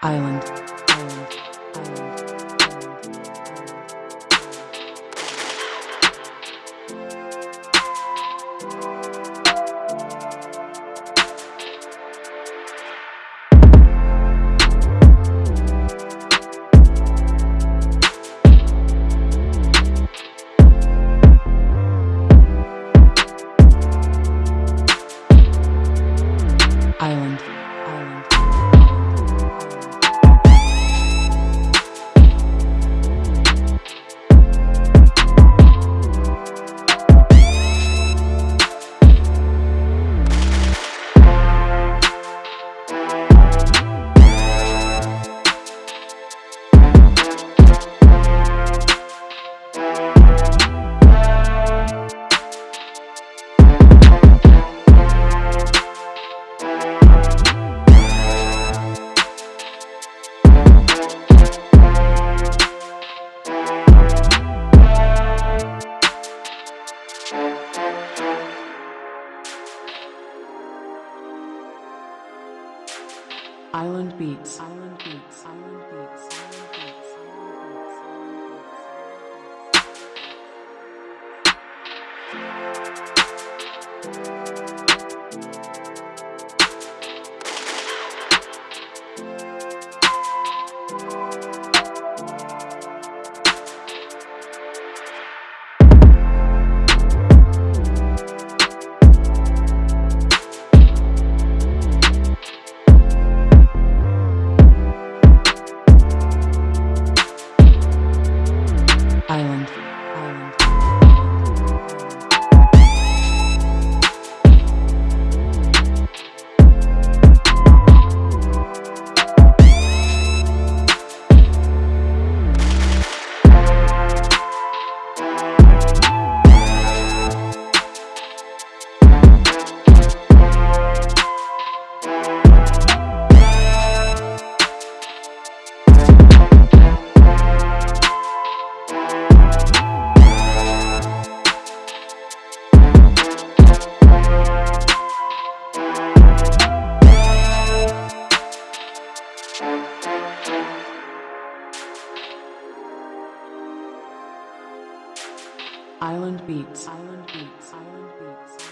Island. Island. Island Beats. Island Beats. Island Beats. Island Beats. Island. Island. Island Beats. Island Beats. Island Beats.